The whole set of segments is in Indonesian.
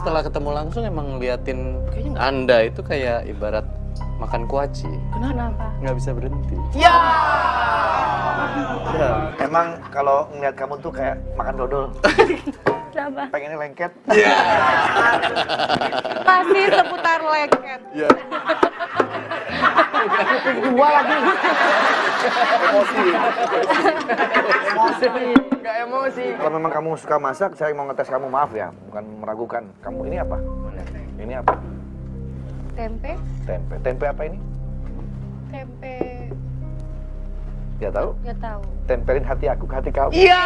setelah ketemu langsung emang ngeliatin kayaknya Anda itu kayak ibarat makan kuaci. Kenapa? Nggak bisa berhenti. Ya, emang kalau ngeliat kamu tuh kayak makan dodol. Kenapa? Pengennya lengket. Masih seputar lengket. Iya. Dua lagi. Emosi. Emosi. Gak emosi. Kalau memang kamu suka masak, saya mau ngetes kamu maaf ya, bukan meragukan. Kamu ini apa? Ini apa? Tempe, Tempe. Tempe apa ini? tempe, Ya tahu. nggak tahu. Tempelin hati aku ke hati kamu. Iya.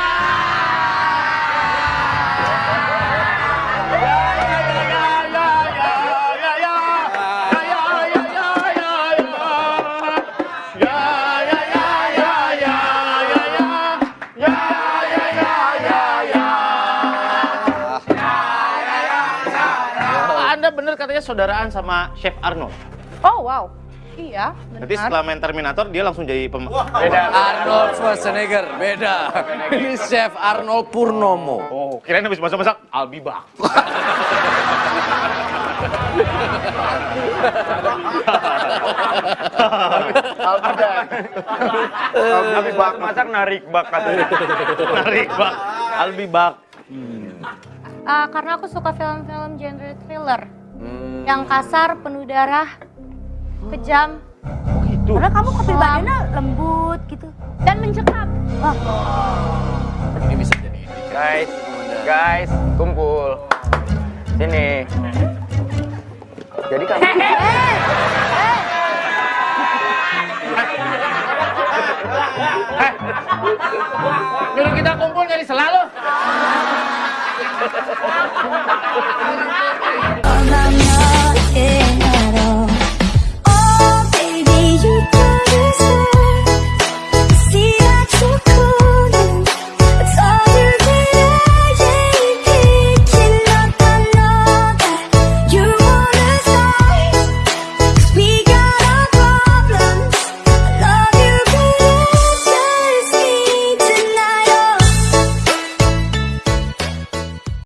Anda bener katanya saudaraan sama Chef Arnold. Oh wow, iya Nanti benar. setelah main Terminator dia langsung jadi pem... Arnold Schwarzenegger, beda. Ini Chef Arnold Purnomo. Oh, kirain habis masak-masak Albibak. Tapi bak masak narik bak katanya. Narik bak. Albibak. Ah, karena aku suka film-film genre thriller. Hmm. Yang kasar, penuh darah, kejam. Itu. Karena kamu kepribadiannya lembut gitu. Dan mencekam. Wah, Ini bisa jadi. Guys, guys, kumpul. Sini. Jadi kamu Nyuruh kita kumpul nyari selalu. Terima kasih.